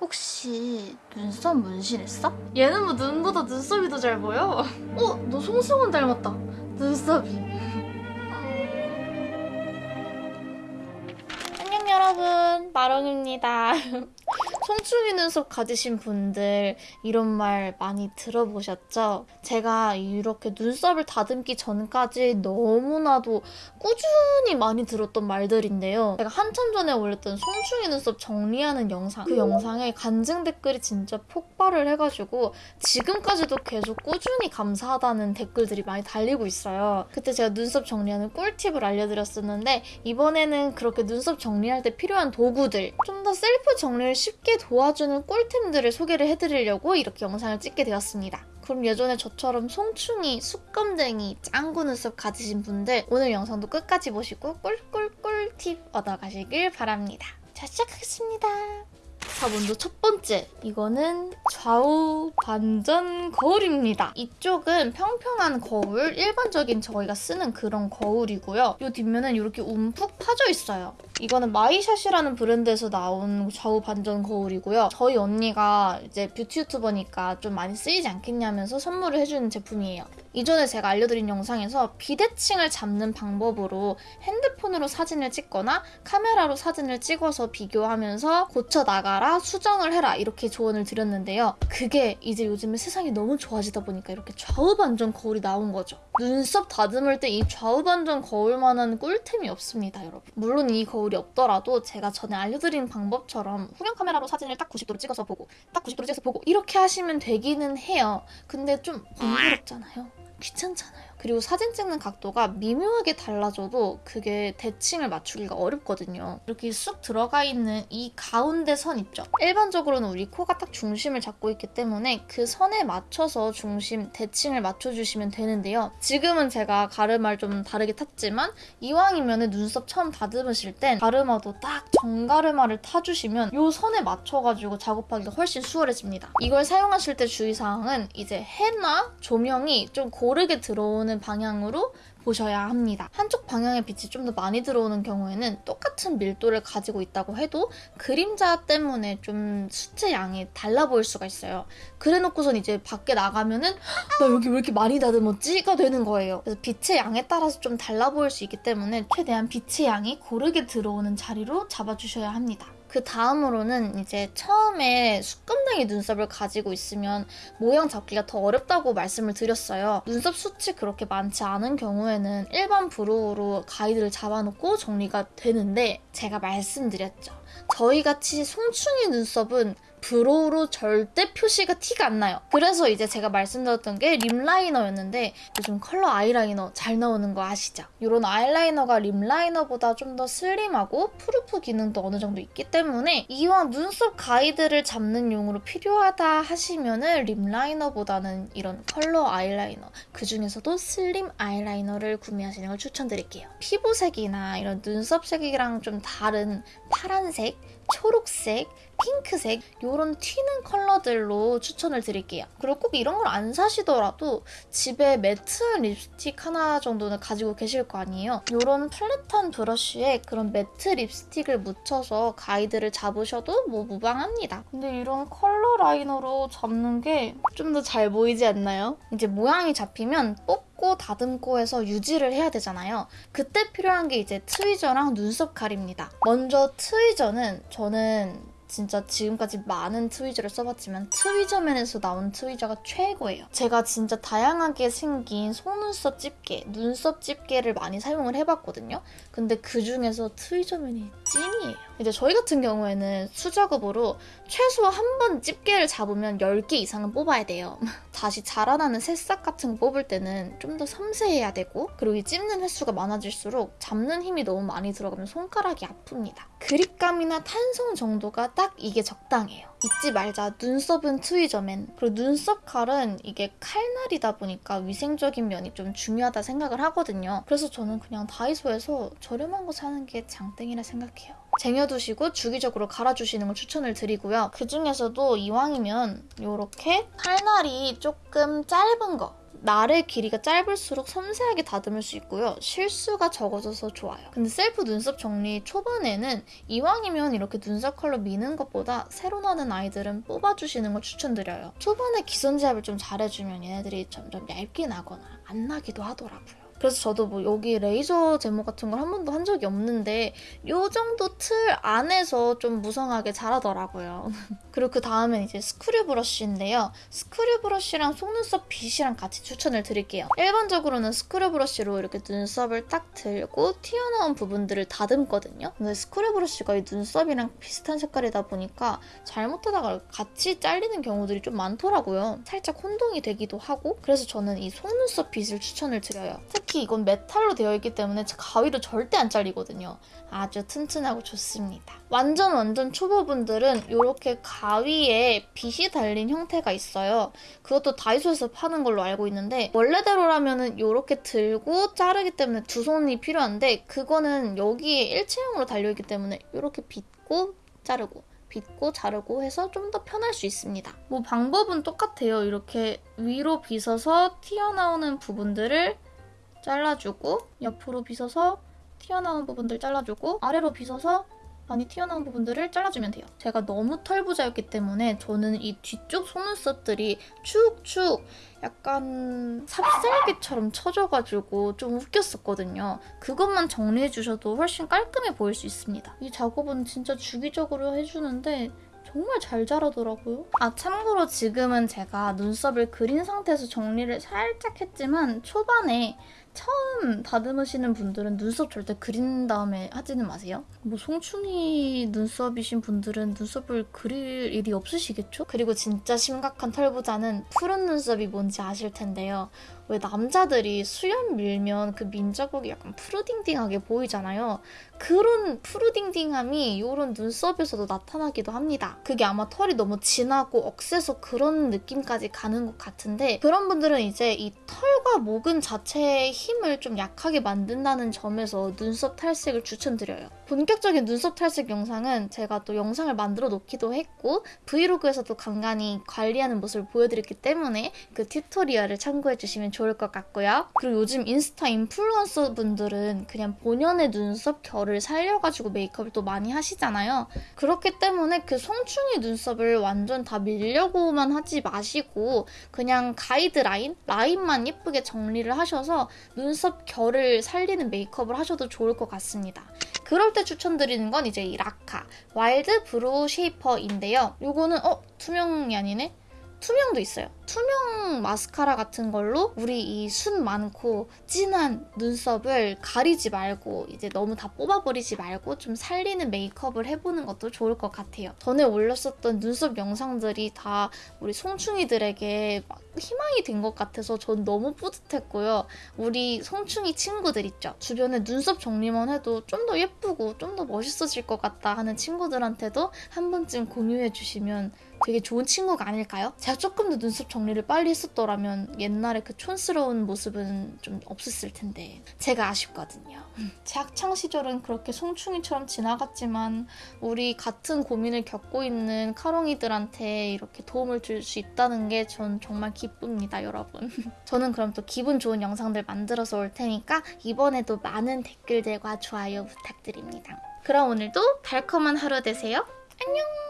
혹시 눈썹 문신했어? 얘는 뭐 눈보다 눈썹이 더 잘 보여? 어? 너 송승헌 닮았다. 눈썹이. 안녕 여러분 마롱입니다. 송충이 눈썹 가지신 분들 이런 말 많이 들어보셨죠? 제가 이렇게 눈썹을 다듬기 전까지 너무나도 꾸준히 많이 들었던 말들인데요. 제가 한참 전에 올렸던 송충이 눈썹 정리하는 영상 그 영상에 간증 댓글이 진짜 폭발을 해가지고 지금까지도 계속 꾸준히 감사하다는 댓글들이 많이 달리고 있어요. 그때 제가 눈썹 정리하는 꿀팁을 알려드렸었는데 이번에는 그렇게 눈썹 정리할 때 필요한 도구들 좀 더 셀프 정리를 쉽게 도와주는 꿀템들을 소개를 해드리려고 이렇게 영상을 찍게 되었습니다. 그럼 예전에 저처럼 송충이, 숯검댕이, 짱구 눈썹 가지신 분들 오늘 영상도 끝까지 보시고 꿀꿀꿀 팁 얻어가시길 바랍니다. 자 시작하겠습니다. 자 먼저 첫 번째 이거는 좌우 반전 거울입니다. 이쪽은 평평한 거울 일반적인 저희가 쓰는 그런 거울이고요. 이 뒷면은 이렇게 움푹 파져 있어요. 이거는 마이샷이라는 브랜드에서 나온 좌우 반전 거울이고요. 저희 언니가 이제 뷰티 유튜버니까 좀 많이 쓰이지 않겠냐면서 선물을 해주는 제품이에요. 이전에 제가 알려드린 영상에서 비대칭을 잡는 방법으로 핸드폰으로 사진을 찍거나 카메라로 사진을 찍어서 비교하면서 고쳐 나가라, 수정을 해라 이렇게 조언을 드렸는데요. 그게 이제 요즘에 세상이 너무 좋아지다 보니까 이렇게 좌우 반전 거울이 나온 거죠. 눈썹 다듬을 때 이 좌우 반전 거울만한 꿀템이 없습니다, 여러분. 물론 이 거울이 없더라도 제가 전에 알려드린 방법처럼 후면 카메라로 사진을 딱 90도로 찍어서 보고 딱 90도로 찍어서 보고 이렇게 하시면 되기는 해요. 근데 좀 번거롭잖아요. 귀찮잖아요. 그리고 사진 찍는 각도가 미묘하게 달라져도 그게 대칭을 맞추기가 어렵거든요. 이렇게 쑥 들어가 있는 이 가운데 선 있죠? 일반적으로는 우리 코가 딱 중심을 잡고 있기 때문에 그 선에 맞춰서 중심, 대칭을 맞춰주시면 되는데요. 지금은 제가 가르마를 좀 다르게 탔지만 이왕이면 눈썹 처음 다듬으실 땐 가르마도 딱 정가르마를 타주시면 이 선에 맞춰가지고 작업하기가 훨씬 수월해집니다. 이걸 사용하실 때 주의사항은 이제 해나 조명이 좀 고르게 들어오는 방향으로 보셔야 합니다. 한쪽 방향의 빛이 좀 더 많이 들어오는 경우에는 똑같은 밀도를 가지고 있다고 해도 그림자 때문에 좀 수채 양이 달라 보일 수가 있어요. 그래놓고선 이제 밖에 나가면은 나 여기 왜 이렇게 많이 다듬었지?가 되는 거예요. 그래서 빛의 양에 따라서 좀 달라 보일 수 있기 때문에 최대한 빛의 양이 고르게 들어오는 자리로 잡아주셔야 합니다. 그 다음으로는 이제 처음에 숯검댕이 눈썹을 가지고 있으면 모양 잡기가 더 어렵다고 말씀을 드렸어요. 눈썹 숱이 그렇게 많지 않은 경우에는 일반 brow로 가이드를 잡아놓고 정리가 되는데 제가 말씀드렸죠. 저희같이 송충이 눈썹은 brow로 절대 표시가 티가 안 나요. 그래서 이제 제가 말씀드렸던 게 lip liner였는데 요즘 컬러 아이라이너 잘 나오는 거 아시죠? 이런 아이라이너가 lip liner보다 좀 더 슬림하고 proof 기능도 어느 정도 있기 때문에 이왕 눈썹 가이드를 잡는 용으로 필요하다 하시면 은 lip liner보다는 이런 컬러 아이라이너 그 중에서도 슬림 아이라이너를 구매하시는 걸 추천드릴게요. 피부색이나 이런 눈썹색이랑 좀 다른 파란색, 초록색, 핑크색 이런 튀는 컬러들로 추천을 드릴게요. 그리고 꼭 이런 걸 안 사시더라도 집에 matte한 립스틱 하나 정도는 가지고 계실 거 아니에요. 이런 flat한 브러쉬에 그런 matte 립스틱을 묻혀서 가이드를 잡으셔도 뭐 무방합니다. 근데 이런 컬러 liner로 잡는 게 좀 더 잘 보이지 않나요? 이제 모양이 잡히면 뽑고 다듬고 해서 유지를 해야 되잖아요. 그때 필요한 게 이제 트위저랑 눈썹 칼입니다. 먼저 트위저는 저는 진짜 지금까지 많은 트위저를 써봤지만 트위저맨에서 나온 트위저가 최고예요. 제가 진짜 다양하게 생긴 속눈썹 집게, 눈썹 집게를 많이 사용을 해봤거든요. 근데 그 중에서 트위저맨이 찐이에요. 이제 저희 같은 경우에는 수작업으로 최소 한 번 집게를 잡으면 10개 이상은 뽑아야 돼요. 다시 자라나는 새싹 같은 거 뽑을 때는 좀 더 섬세해야 되고 그리고 이 찝는 횟수가 많아질수록 잡는 힘이 너무 많이 들어가면 손가락이 아픕니다. 그립감이나 탄성 정도가 딱 이게 적당해요. 잊지 말자. 눈썹은 트위저맨. 그리고 눈썹 칼은 이게 칼날이다 보니까 위생적인 면이 좀 중요하다 생각을 하거든요. 그래서 저는 그냥 다이소에서 저렴한 거 사는 게 장땡이라 생각해요. 쟁여두시고 주기적으로 갈아주시는 걸 추천을 드리고요. 그 중에서도 이왕이면 이렇게 칼날이 조금 짧은 거 날의 길이가 짧을수록 섬세하게 다듬을 수 있고요. 실수가 적어져서 좋아요. 근데 셀프 눈썹 정리 초반에는 이왕이면 이렇게 눈썹 칼로 미는 것보다 새로 나는 아이들은 뽑아주시는 걸 추천드려요. 초반에 기선 제압을 좀 잘해주면 얘네들이 점점 얇게 나거나 안 나기도 하더라고요. 그래서 저도 뭐 여기 레이저 제모 같은 걸 한 번도 한 적이 없는데 요 정도 틀 안에서 좀 무성하게 자라더라고요. 그리고 그 다음엔 이제 screw brush인데요. screw brush랑 속눈썹 빗이랑 같이 추천을 드릴게요. 일반적으로는 screw brush로 이렇게 눈썹을 딱 들고 튀어나온 부분들을 다듬거든요. 근데 screw brush가 이 눈썹이랑 비슷한 색깔이다 보니까 잘못하다가 같이 잘리는 경우들이 좀 많더라고요. 살짝 혼동이 되기도 하고 그래서 저는 이 속눈썹 빗을 추천을 드려요. 특히 이건 메탈로 되어 있기 때문에 가위로 절대 안 잘리거든요. 아주 튼튼하고 좋습니다. 완전 완전 초보분들은 이렇게 가위에 빗이 달린 형태가 있어요. 그것도 다이소에서 파는 걸로 알고 있는데 원래대로라면 이렇게 들고 자르기 때문에 두 손이 필요한데 그거는 여기에 일체형으로 달려있기 때문에 이렇게 빗고 자르고 빗고 자르고 해서 좀 더 편할 수 있습니다. 뭐 방법은 똑같아요. 이렇게 위로 빗어서 튀어나오는 부분들을 잘라주고 옆으로 빗어서 튀어나온 부분들 잘라주고 아래로 빗어서 많이 튀어나온 부분들을 잘라주면 돼요. 제가 너무 털부자였기 때문에 저는 이 뒤쪽 속눈썹들이 축축 약간 삽살개처럼 쳐져가지고 좀 웃겼었거든요. 그것만 정리해주셔도 훨씬 깔끔해 보일 수 있습니다. 이 작업은 진짜 주기적으로 해주는데 정말 잘 자라더라고요. 아 참고로 지금은 제가 눈썹을 그린 상태에서 정리를 살짝 했지만 초반에 처음 다듬으시는 분들은 눈썹 절대 그린 다음에 하지는 마세요. 뭐 송충이 눈썹이신 분들은 눈썹을 그릴 일이 없으시겠죠? 그리고 진짜 심각한 털부자는 푸른 눈썹이 뭔지 아실 텐데요. 왜 남자들이 수염 밀면 그 민자국이 약간 푸르딩딩하게 보이잖아요. 그런 푸르딩딩함이 이런 눈썹에서도 나타나기도 합니다. 그게 아마 털이 너무 진하고 억세서 그런 느낌까지 가는 것 같은데 그런 분들은 이제 이 털과 모근 자체의 힘을 좀 약하게 만든다는 점에서 눈썹 탈색을 추천드려요. 본격적인 눈썹 탈색 영상은 제가 또 영상을 만들어 놓기도 했고 브이로그에서도 간간히 관리하는 모습을 보여드렸기 때문에 그 튜토리얼을 참고해 주시면 좋을 것 같고요. 그리고 요즘 인스타 인플루언서 분들은 그냥 본연의 눈썹 결을 살려가지고 메이크업을 또 많이 하시잖아요. 그렇기 때문에 그 송충이 눈썹을 완전 다 밀려고만 하지 마시고 그냥 가이드라인, 라인만 예쁘게 정리를 하셔서 눈썹 결을 살리는 메이크업을 하셔도 좋을 것 같습니다. 그럴 때 추천드리는 건 이제 이 라카 Wild Brow Shaper인데요. 이거는 어? 투명이 아니네? 투명도 있어요. 투명 마스카라 같은 걸로 우리 이 숱 많고 진한 눈썹을 가리지 말고 이제 너무 다 뽑아버리지 말고 좀 살리는 메이크업을 해보는 것도 좋을 것 같아요. 전에 올렸었던 눈썹 영상들이 다 우리 송충이들에게 희망이 된 것 같아서 전 너무 뿌듯했고요. 우리 송충이 친구들 있죠. 주변에 눈썹 정리만 해도 좀 더 예쁘고 좀 더 멋있어질 것 같다 하는 친구들한테도 한 번쯤 공유해 주시면 되게 좋은 친구가 아닐까요? 제가 조금 더 눈썹 정리를 빨리 했었더라면 옛날에 그 촌스러운 모습은 좀 없었을 텐데 제가 아쉽거든요. 제 학창 시절은 그렇게 송충이처럼 지나갔지만 우리 같은 고민을 겪고 있는 카롱이들한테 이렇게 도움을 줄 수 있다는 게 전 정말 기쁩니다, 여러분. 저는 그럼 또 기분 좋은 영상들 만들어서 올 테니까 이번에도 많은 댓글들과 좋아요 부탁드립니다. 그럼 오늘도 달콤한 하루 되세요. 안녕!